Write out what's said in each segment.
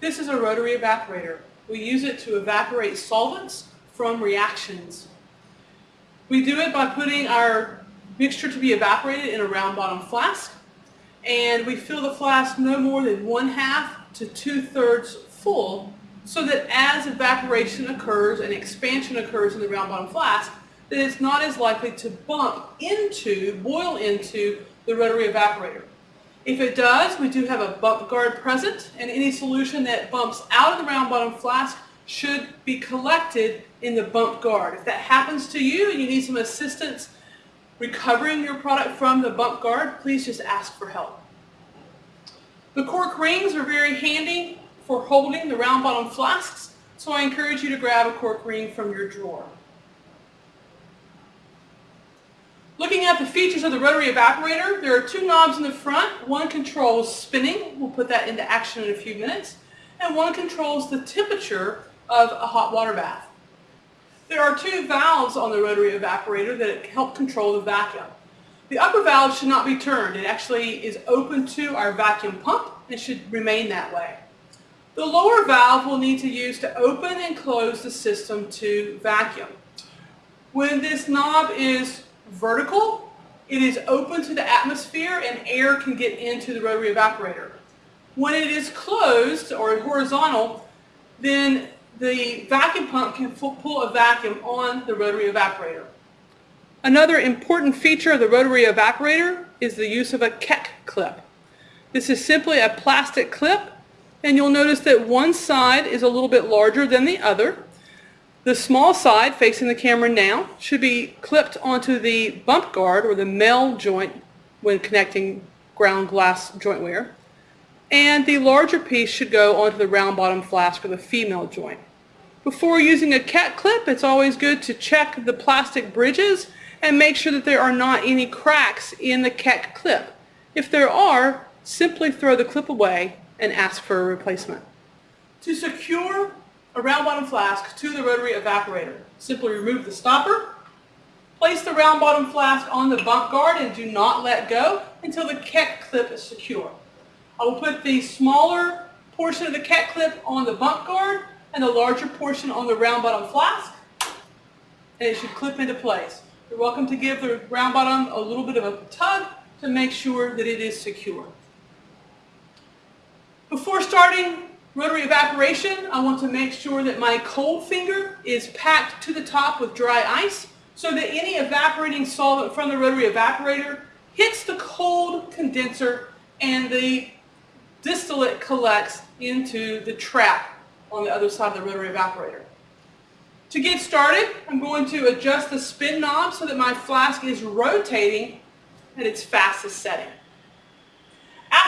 This is a rotary evaporator. We use it to evaporate solvents from reactions. We do it by putting our mixture to be evaporated in a round bottom flask and we fill the flask no more than one half to two-thirds full so that as evaporation occurs and expansion occurs in the round bottom flask, that it's not as likely to bump into, boil into the rotary evaporator. If it does, we do have a bump guard present and any solution that bumps out of the round bottom flask should be collected in the bump guard. If that happens to you and you need some assistance recovering your product from the bump guard, please just ask for help. The cork rings are very handy for holding the round bottom flasks, so I encourage you to grab a cork ring from your drawer. Looking at the features of the rotary evaporator, there are two knobs in the front. One controls spinning, we'll put that into action in a few minutes, and one controls the temperature of a hot water bath. There are two valves on the rotary evaporator that help control the vacuum. The upper valve should not be turned. It actually is open to our vacuum pump and should remain that way. The lower valve we'll need to use to open and close the system to vacuum. When this knob is vertical, it is open to the atmosphere and air can get into the rotary evaporator. When it is closed or horizontal, then the vacuum pump can pull a vacuum on the rotary evaporator. Another important feature of the rotary evaporator is the use of a Keck clip. This is simply a plastic clip and you'll notice that one side is a little bit larger than the other. The small side facing the camera now should be clipped onto the bump guard or the male joint when connecting ground glass jointware and the larger piece should go onto the round bottom flask or the female joint. Before using a Keck clip, it's always good to check the plastic bridges and make sure that there are not any cracks in the Keck clip. If there are, simply throw the clip away and ask for a replacement. To secure a round bottom flask to the rotary evaporator, simply remove the stopper, place the round bottom flask on the bump guard and do not let go until the Keck clip is secure. I will put the smaller portion of the Keck clip on the bump guard and the larger portion on the round bottom flask and it should clip into place. You're welcome to give the round bottom a little bit of a tug to make sure that it is secure. Before starting rotary evaporation, I want to make sure that my cold finger is packed to the top with dry ice so that any evaporating solvent from the rotary evaporator hits the cold condenser and the distillate collects into the trap on the other side of the rotary evaporator. To get started, I'm going to adjust the spin knob so that my flask is rotating at its fastest setting.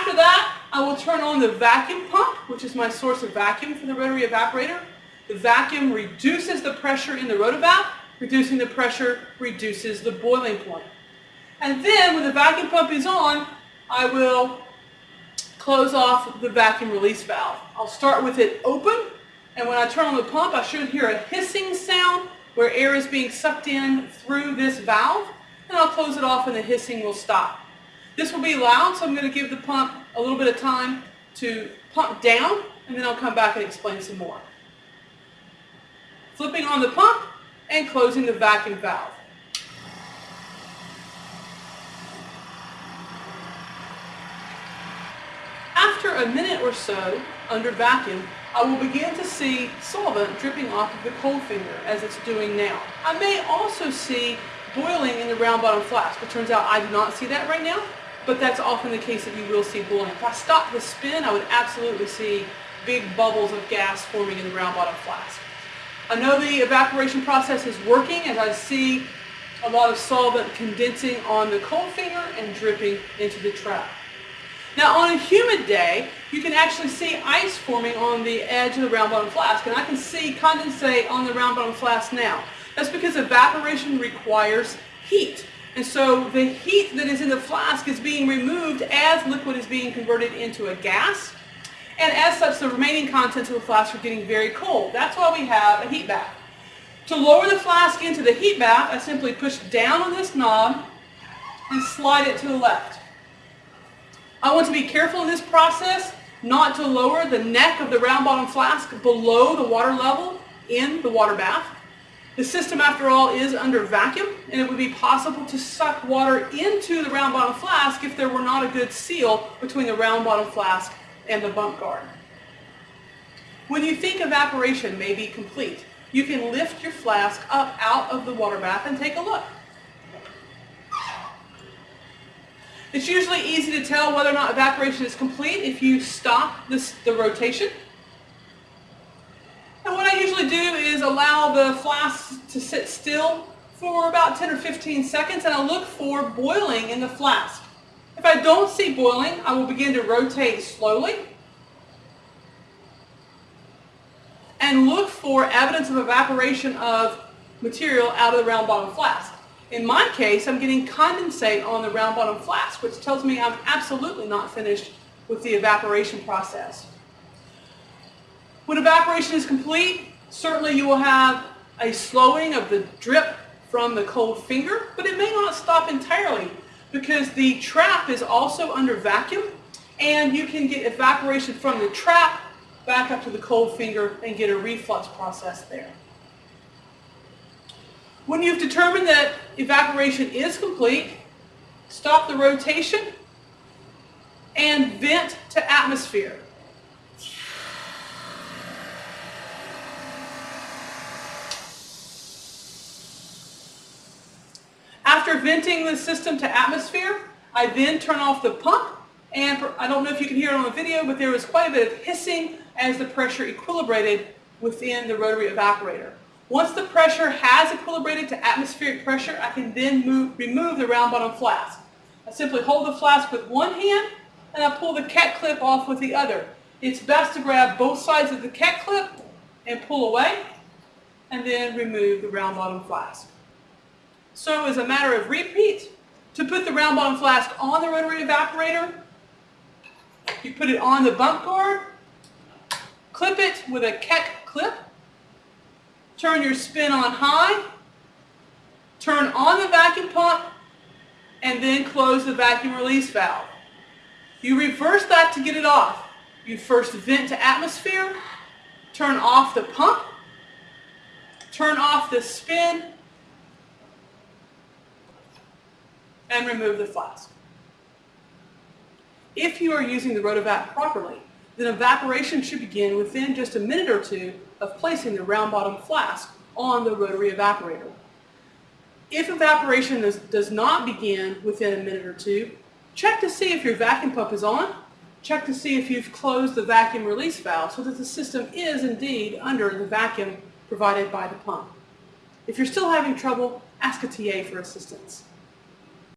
After that, I will turn on the vacuum pump, which is my source of vacuum for the rotary evaporator. The vacuum reduces the pressure in the rotovap. Reducing the pressure reduces the boiling point. And then when the vacuum pump is on, I will close off the vacuum release valve. I'll start with it open, and when I turn on the pump, I should hear a hissing sound where air is being sucked in through this valve, and I'll close it off and the hissing will stop. This will be loud, so I'm going to give the pump a little bit of time to pump down, and then I'll come back and explain some more. Flipping on the pump and closing the vacuum valve. After a minute or so under vacuum, I will begin to see solvent dripping off of the cold finger as it's doing now. I may also see boiling in the round bottom flask. It turns out I do not see that right now, but that's often the case that you will see boiling. If I stop the spin, I would absolutely see big bubbles of gas forming in the round bottom flask. I know the evaporation process is working as I see a lot of solvent condensing on the cold finger and dripping into the trap. Now on a humid day, you can actually see ice forming on the edge of the round bottom flask, and I can see condensate on the round bottom flask now. That's because evaporation requires heat. And so the heat that is in the flask is being removed as liquid is being converted into a gas. And as such, the remaining contents of the flask are getting very cold. That's why we have a heat bath. To lower the flask into the heat bath, I simply push down on this knob and slide it to the left. I want to be careful in this process not to lower the neck of the round bottom flask below the water level in the water bath. The system, after all, is under vacuum, and it would be possible to suck water into the round bottom flask if there were not a good seal between the round bottom flask and the bump guard. When you think evaporation may be complete, you can lift your flask up out of the water bath and take a look. It's usually easy to tell whether or not evaporation is complete if you stop this, the rotation. Usually do is allow the flask to sit still for about 10 or 15 seconds and I look for boiling in the flask. If I don't see boiling, I will begin to rotate slowly and look for evidence of evaporation of material out of the round bottom flask. In my case, I'm getting condensate on the round bottom flask, which tells me I'm absolutely not finished with the evaporation process. When evaporation is complete, certainly you will have a slowing of the drip from the cold finger, but it may not stop entirely because the trap is also under vacuum and you can get evaporation from the trap back up to the cold finger and get a reflux process there. When you've determined that evaporation is complete, stop the rotation and vent to atmosphere. After venting the system to atmosphere, I then turn off the pump and I don't know if you can hear it on the video, but there was quite a bit of hissing as the pressure equilibrated within the rotary evaporator. Once the pressure has equilibrated to atmospheric pressure, I can then move, remove the round bottom flask. I simply hold the flask with one hand and I pull the Keck clip off with the other. It's best to grab both sides of the Keck clip and pull away and then remove the round bottom flask. So as a matter of repeat, to put the round bottom flask on the rotary evaporator, you put it on the bump guard, clip it with a Keck clip, turn your spin on high, turn on the vacuum pump, and then close the vacuum release valve. You reverse that to get it off. You first vent to atmosphere, turn off the pump, turn off the spin, and remove the flask. If you are using the rotovap properly, then evaporation should begin within just a minute or two of placing the round bottom flask on the rotary evaporator. If evaporation does, does not begin within a minute or two, check to see if your vacuum pump is on, check to see if you've closed the vacuum release valve so that the system is indeed under the vacuum provided by the pump. If you're still having trouble, ask a TA for assistance.